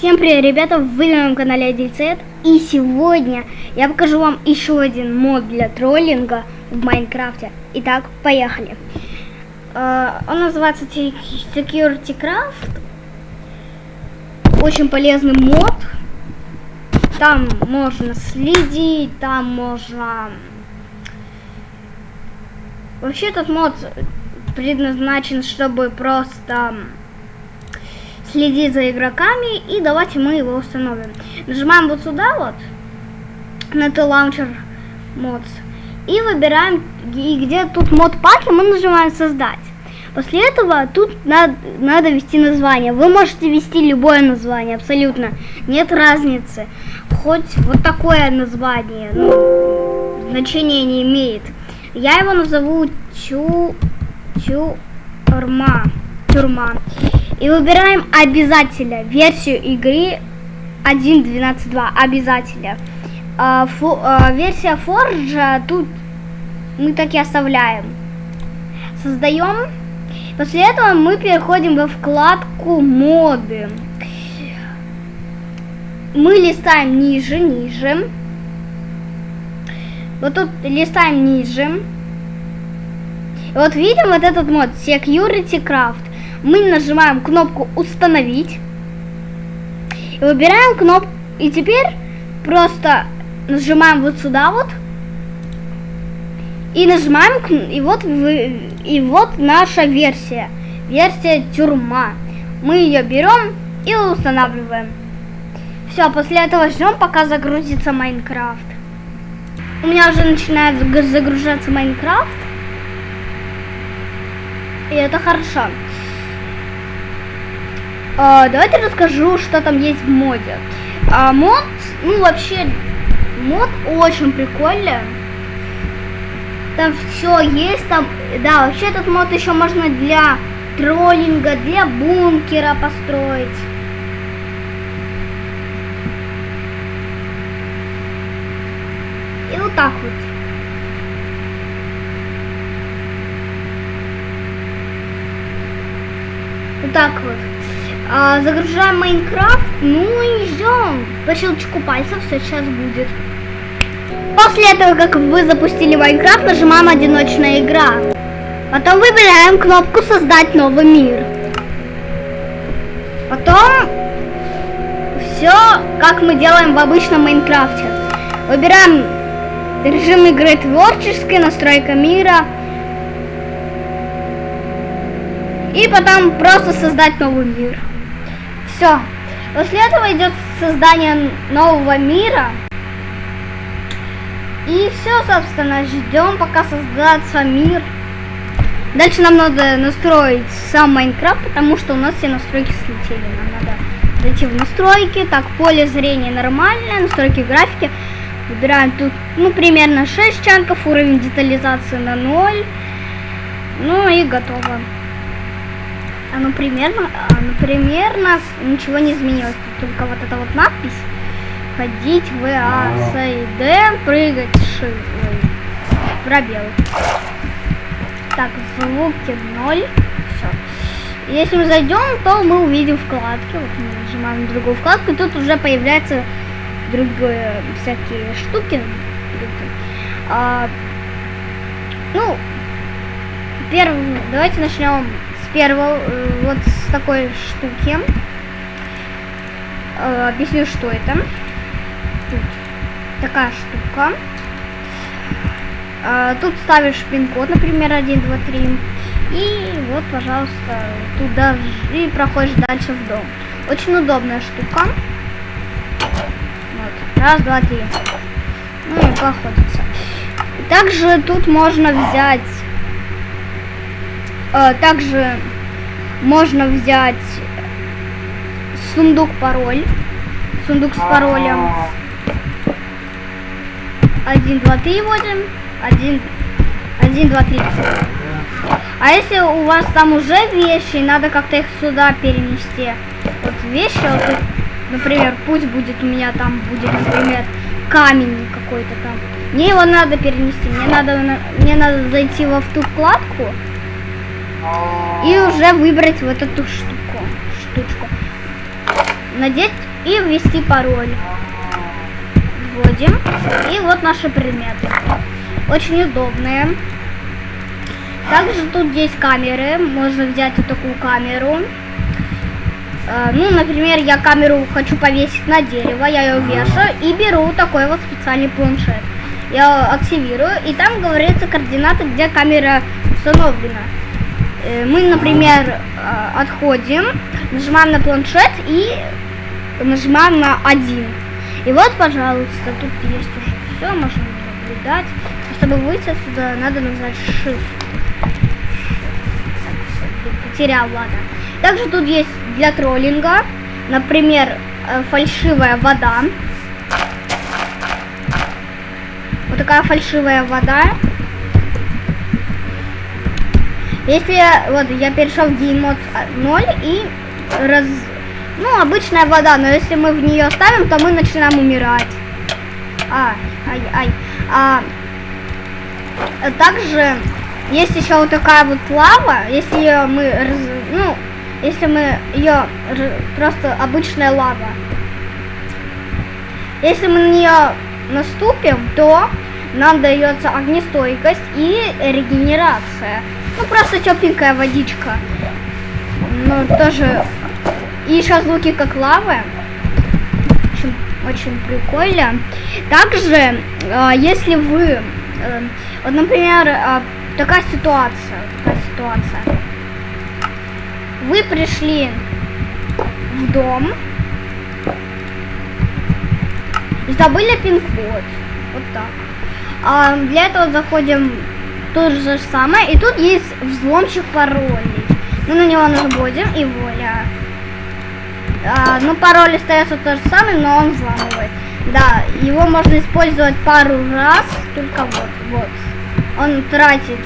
Всем привет, ребята, вы на моем канале Адильцет. И сегодня я покажу вам еще один мод для троллинга в Майнкрафте. Итак, поехали. Uh, он называется Security Craft. Очень полезный мод. Там можно следить, там можно... Вообще этот мод предназначен, чтобы просто следить за игроками, и давайте мы его установим. Нажимаем вот сюда вот, на это лаунчер mods, и выбираем, и где тут мод паки, мы нажимаем создать. После этого тут надо, надо ввести название. Вы можете ввести любое название, абсолютно. Нет разницы. Хоть вот такое название, ну, значения не имеет. Я его назову Тю... Тюрма. Тюрма. И выбираем обязательно версию игры 1.12.2. Обязательно. А, фу, а, версия Forge тут мы так и оставляем. Создаем. После этого мы переходим во вкладку моды. Мы листаем ниже, ниже. Вот тут листаем ниже. И вот видим вот этот мод Security Craft мы нажимаем кнопку «Установить». И выбираем кнопку. И теперь просто нажимаем вот сюда вот. И нажимаем, и вот, и вот наша версия. Версия тюрьма. Мы ее берем и устанавливаем. Все, после этого ждем, пока загрузится Майнкрафт. У меня уже начинает загружаться Майнкрафт. И это хорошо. А, давайте расскажу, что там есть в моде. А, мод, ну вообще, мод очень прикольный. Там все есть, там, да, вообще этот мод еще можно для троллинга, для бункера построить. И вот так вот. Вот так вот. А, загружаем Майнкрафт, ну и ждем. По щелчку пальцев все сейчас будет. После этого, как вы запустили Майнкрафт, нажимаем одиночная игра. Потом выбираем кнопку создать новый мир. Потом все, как мы делаем в обычном Майнкрафте. Выбираем режим игры творческий, настройка мира. И потом просто создать новый мир. Все. После этого идет создание нового мира. И все, собственно, ждем, пока создастся мир. Дальше нам надо настроить сам Майнкрафт, потому что у нас все настройки слетели. Нам надо зайти в настройки. Так, поле зрения нормальное, настройки графики. Выбираем тут, ну, примерно 6 чанков, уровень детализации на 0. Ну и готово. Оно а, примерно, оно а, примерно ничего не изменилось. Только вот эта вот надпись. Ходить в А, С и Д, прыгать Ши. Пробел. Так, звуки 0. Все. Если мы зайдем, то мы увидим вкладки. Вот мы нажимаем на другую вкладку, и тут уже появляются другие всякие штуки. А, ну, первым, давайте начнем первого, э, вот с такой штуки. Э, объясню, что это. Тут такая штука. Э, тут ставишь пин-код, например, 1, 2, 3. И вот, пожалуйста, туда и проходишь дальше в дом. Очень удобная штука. Вот. Раз, два, три. Ну и походится. Также тут можно взять Э, также можно взять сундук пароль. Сундук с паролем. Один, два, три вводим. Один, один, два, три. А если у вас там уже вещи, надо как-то их сюда перенести. Вот вещи, вот, например, пусть будет у меня там будет, например, камень какой-то там. Мне его надо перенести. Мне надо, мне надо зайти во в ту вкладку и уже выбрать вот эту штуку, штучку. Надеть и ввести пароль. Вводим. И вот наши предметы. Очень удобные. Также тут есть камеры. Можно взять вот такую камеру. Э, ну, например, я камеру хочу повесить на дерево, я ее вешаю и беру такой вот специальный планшет. Я активирую, и там говорится координаты, где камера установлена. Э, мы, например, э, отходим, нажимаем на планшет и нажимаем на один. И вот, пожалуйста, тут есть уже все, можно наблюдать. Чтобы выйти отсюда, надо нажать Shift. Потерял, ладно. Также тут есть для троллинга, например, э, фальшивая вода. Вот такая фальшивая вода. Если вот я перешел в геймод 0 и раз... Ну, обычная вода, но если мы в нее ставим, то мы начинаем умирать. А, ай, ай. А, также есть еще вот такая вот лава, если ее мы, раз, ну, если мы ее просто обычная лава. Если мы на нее наступим, то нам дается огнестойкость и регенерация. Ну, просто тепленькая водичка. Ну, тоже... И звуки как лавы. Очень, очень прикольно. Также, э, если вы... Э, вот, например, э, такая ситуация. Такая ситуация вы пришли в дом забыли пин-код. Вот так. А для этого заходим то же самое. И тут есть взломщик паролей. Мы на него наводим и воля. А, ну, пароль остается тот же самый, но он взламывает. Да, его можно использовать пару раз, только вот, вот. Он тратит,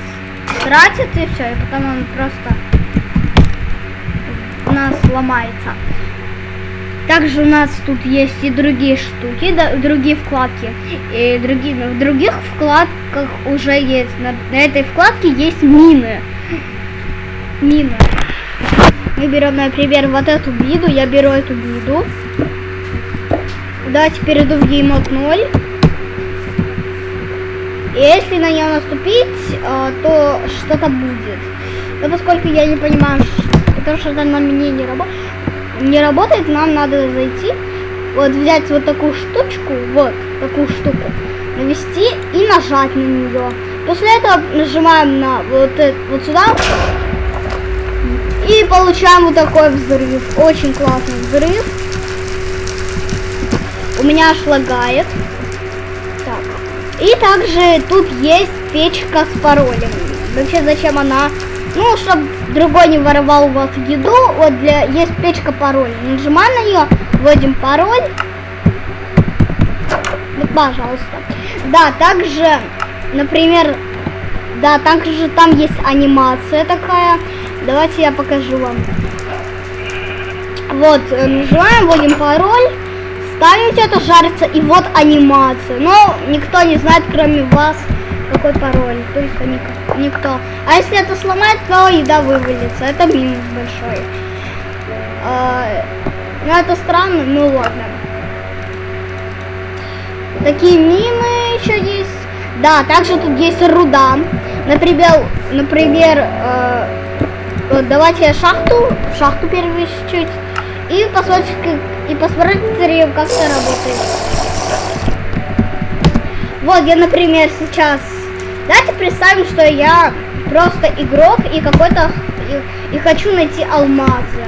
тратит и все, и потом он просто нас сломается. Также у нас тут есть и другие штуки, да, другие вкладки. И другие, в других вкладках уже есть, на, на этой вкладке есть мины. Мины. Мы берем, например, вот эту биду, я беру эту биду. Давайте перейду в геймод 0. И если на нее наступить, э, то что-то будет. Но поскольку я не понимаю, потому что это на мне не работает. Не работает, нам надо зайти, вот взять вот такую штучку, вот такую штуку, навести и нажать на нее. После этого нажимаем на вот это вот сюда и получаем вот такой взрыв. Очень классный взрыв. У меня аж лагает. Так. И также тут есть печка с паролем. Вообще зачем она? Ну, чтобы другой не воровал у вас еду, вот для есть печка пароль. Нажимаем на нее, вводим пароль. Ну, пожалуйста. Да, также, например, да, также там есть анимация такая. Давайте я покажу вам. Вот, э, нажимаем, вводим пароль, ставим это, жарится, и вот анимация. Но никто не знает, кроме вас, какой пароль, только никто. Никто. А если это сломать, то еда вывалится. Это минус большой. А, ну это странно, ну ладно. Такие мины еще есть. Да, также тут есть руда. Например, например, э, давайте я шахту, шахту перемещу и посмотрите, и посмотрите, как это работает. Вот я, например, сейчас Давайте представим, что я просто игрок и какой-то и, и хочу найти алмазы.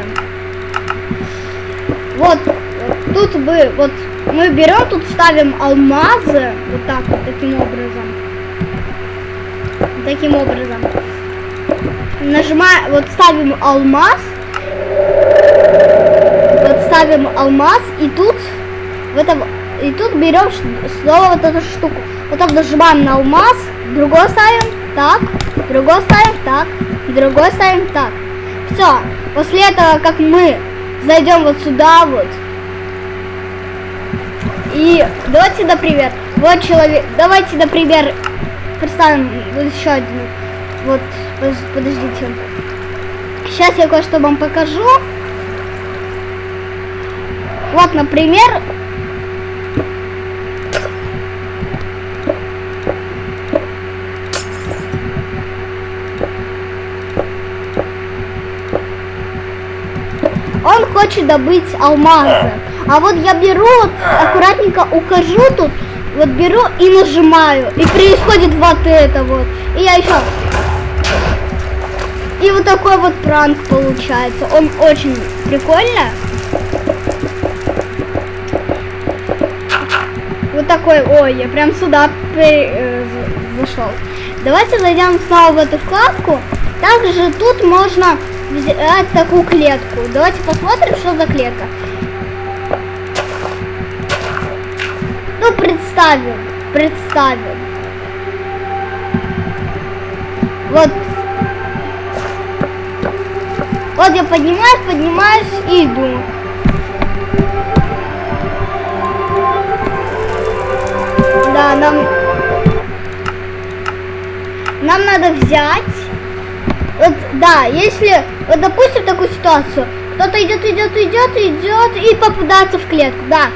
Вот тут бы вот мы берем, тут ставим алмазы вот так вот таким образом. Таким образом. Нажимаем, вот ставим алмаз. Вот ставим алмаз и тут в этом и тут берем снова вот эту штуку. Потом нажимаем на алмаз другой ставим так, другой ставим так, другой ставим так. Все. После этого, как мы зайдем вот сюда вот. И давайте, например, вот человек, давайте, например, представим вот еще один. Вот, подождите. Сейчас я кое-что вам покажу. Вот, например, он хочет добыть алмазы. А вот я беру, вот, аккуратненько ухожу тут, вот беру и нажимаю. И происходит вот это вот. И я еще... И вот такой вот пранк получается. Он очень прикольно. Вот такой, ой, я прям сюда э, зашел. Давайте зайдем снова в эту вкладку. Также тут можно взять такую клетку. Давайте посмотрим, что за клетка. Ну, представим, представим. Вот. Вот я поднимаюсь, поднимаюсь и иду. Да, нам... Нам надо взять... Вот, да, если вот допустим такую ситуацию. Кто-то идет, идет, идет, идет и попадается в клетку, да.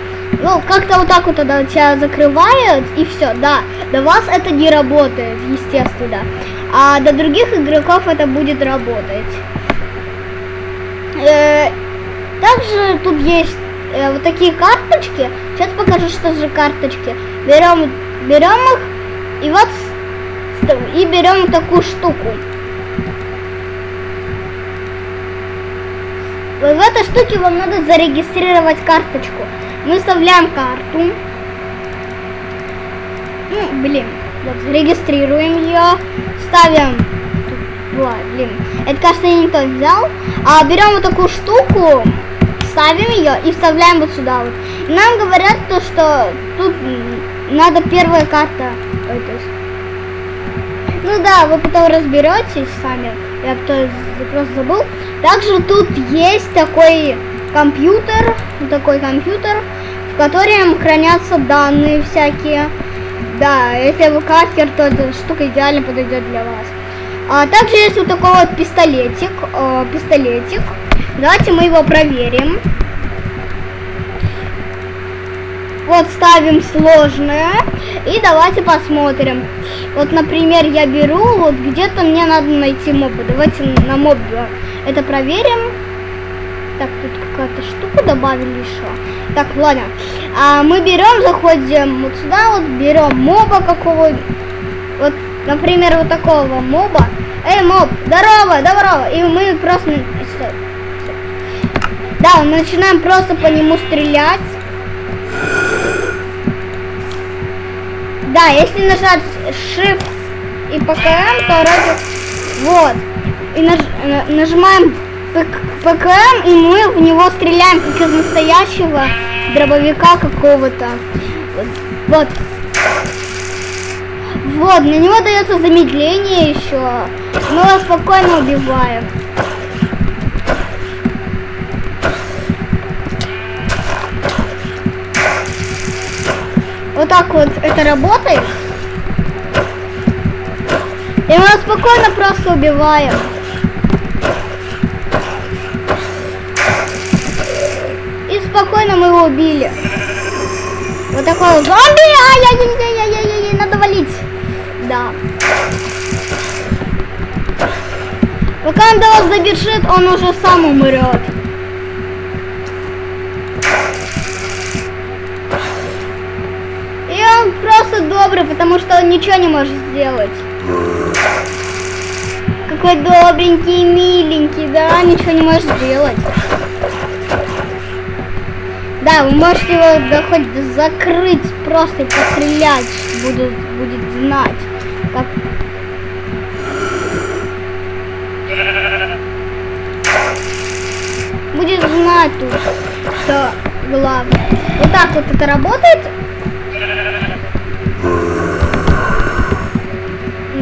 Ну, как-то вот так вот тогда тебя закрывают, и все, да. До вас это не работает, естественно. А до других игроков это будет работать. Э, также тут есть э, вот такие карточки. Сейчас покажу, что за карточки. Берем, берем их, и вот и берем такую штуку. В этой штуке вам надо зарегистрировать карточку. Мы вставляем карту. Ну, блин. Вот, регистрируем ее. Ставим... Ой, блин. Это, кажется, никто не взял. А берем вот такую штуку, ставим ее и вставляем вот сюда вот. Нам говорят то, что тут надо первая карта. Ну да, вы потом разберетесь сами. Я просто забыл. Также тут есть такой компьютер, такой компьютер, в котором хранятся данные всякие. Да, если вы каскер, то эта штука идеально подойдет для вас. А также есть вот такой вот пистолетик, э, пистолетик. Давайте мы его проверим. Вот ставим сложное. И давайте посмотрим. Вот, например, я беру, вот где-то мне надо найти моба. Давайте на моб это проверим. Так, тут какая-то штука добавили еще. Так, ладно. А мы берем, заходим вот сюда, вот берем моба какого Вот, например, вот такого моба. Эй, моб, здорово, здорово. И мы просто... Да, мы начинаем просто по нему стрелять. Да, если нажать Shift и ПКМ, то вроде... Вот. И наж... нажимаем ПКМ, и мы в него стреляем, как из настоящего дробовика какого-то. Вот. Вот, на него дается замедление еще. Мы его спокойно убиваем. Вот так вот это работает. И мы спокойно просто убиваем. Спокойно мы его убили. Вот такой вот зомби! Ай-яй-яй-яй-яй-яй, надо валить. Да. Пока он до вас добежит, он уже сам умрет. он просто добрый, потому что он ничего не может сделать. Какой добренький, миленький, да, ничего не может сделать. Да, вы можете его да, хоть закрыть, просто пострелять, будет, будет знать. Как... Будет знать тут, что главное. Вот так вот это работает.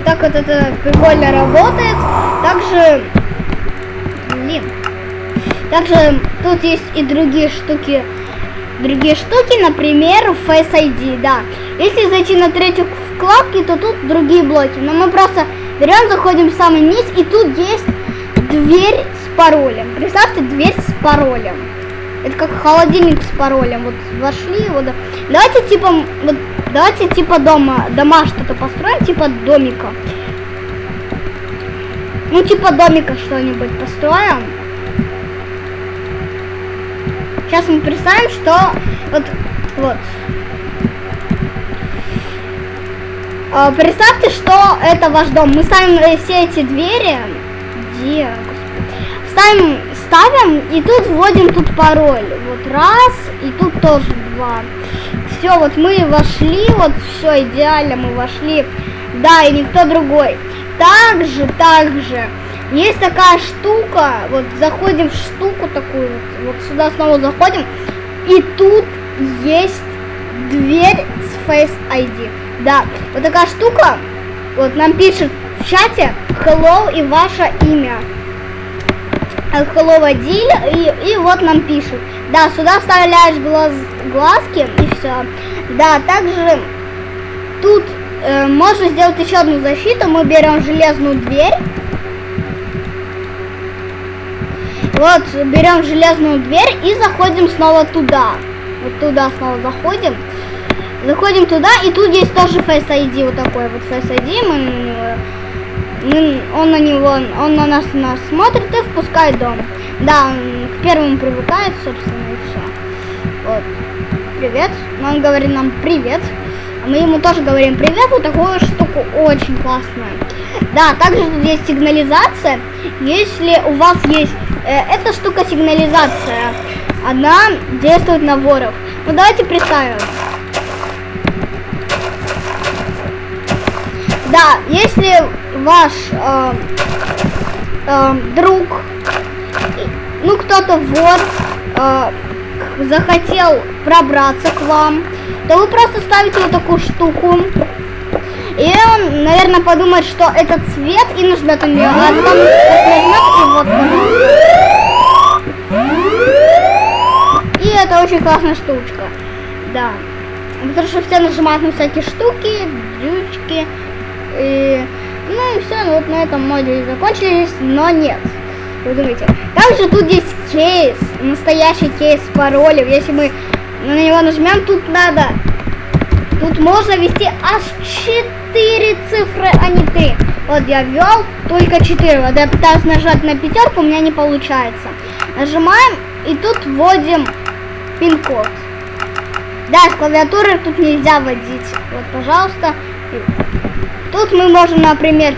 так вот это прикольно работает. Также, блин, также тут есть и другие штуки, другие штуки, например, Face ID, да. Если зайти на третью вкладку, то тут другие блоки. Но мы просто берем, заходим в самый низ, и тут есть дверь с паролем. Представьте, дверь с паролем. Это как холодильник с паролем. Вот вошли, вот. Давайте типа, вот, давайте типа дома, дома что-то построим, типа домика. Ну типа домика что-нибудь построим. Сейчас мы представим, что вот, вот. А, представьте, что это ваш дом. Мы ставим э, все эти двери. Где? Ставим, ставим и тут вводим тут пароль. Вот раз, и тут тоже два. Все, вот мы вошли, вот все идеально, мы вошли. Да, и никто другой. Также, также, есть такая штука, вот заходим в штуку такую, вот, вот сюда снова заходим, и тут есть дверь с Face ID. Да, вот такая штука, вот нам пишет в чате hello и ваше имя. Hello Адиль, и, и вот нам пишут. Да, сюда вставляешь глаз, глазки и все. Да, также тут э, можно сделать еще одну защиту. Мы берем железную дверь. Вот, берем железную дверь и заходим снова туда. Вот туда снова заходим. Заходим туда, и тут есть тоже Face ID, вот такой вот Face ID. Мы, мы, он на него, он на нас, нас смотрит и впускает дом. Да, он к первому привыкает, собственно, и все. Вот. Привет. Он говорит нам привет. А мы ему тоже говорим привет. Вот такую штуку очень классная. Да, также тут есть сигнализация. Если у вас есть эта штука сигнализация, она действует на воров. Ну давайте представим. Да, если ваш э, э, друг, ну кто-то вор, э, захотел пробраться к вам, то вы просто ставите вот такую штуку. И он, наверное, подумает, что это цвет и нажмет на нее. А потом нажмет и вот, И это очень классная штучка. Да. Потому что все нажимают на всякие штуки, дрючки. И, ну и все, ну вот на этом модули закончились, но нет. Вы думаете. Также тут есть кейс, настоящий кейс паролев. Если мы на него нажмем, тут надо, тут можно ввести аж 4 цифры, а не 3. Вот я ввел только 4. Вот я пытаюсь нажать на пятерку, у меня не получается. Нажимаем и тут вводим пин-код. Да, с клавиатуры тут нельзя вводить. Вот, пожалуйста. Тут мы можем, например,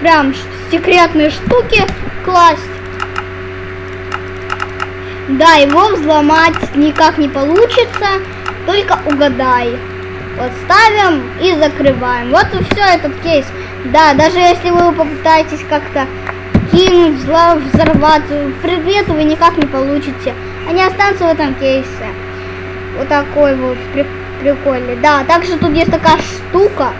прям секретные штуки класть. Да, его взломать никак не получится, только угадай. Вот ставим и закрываем. Вот и все этот кейс. Да, даже если вы попытаетесь как-то кинуть, взорвать предметы, вы никак не получите. Они останутся в этом кейсе. Вот такой вот прикольный. Да, также тут есть такая штука.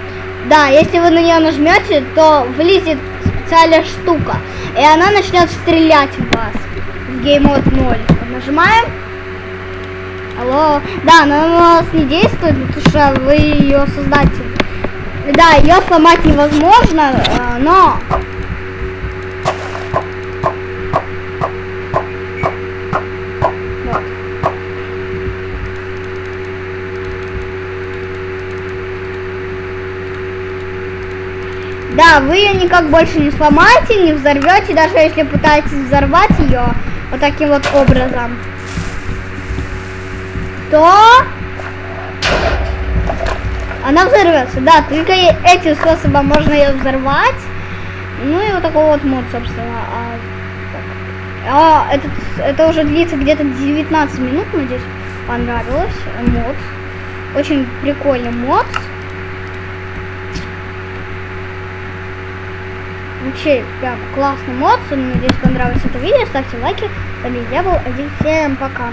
Да, если вы на нее нажмете, то влезет специальная штука. И она начнет стрелять в вас. В Mode 0. Нажимаем. Алло. Да, она на нас не действует, потому что вы ее создатель. Да, ее сломать невозможно, э, но Да, вы ее никак больше не сломаете, не взорвете, даже если пытаетесь взорвать ее вот таким вот образом, то она взорвется. Да, только этим способом можно ее взорвать. Ну и вот такой вот мод, собственно. А, а этот, это уже длится где-то 19 минут, надеюсь, понравилось. Мод. Очень прикольный мод. Вообще, прям классный мод. Надеюсь, понравилось это видео. Ставьте лайки. С вами я был один. Всем пока.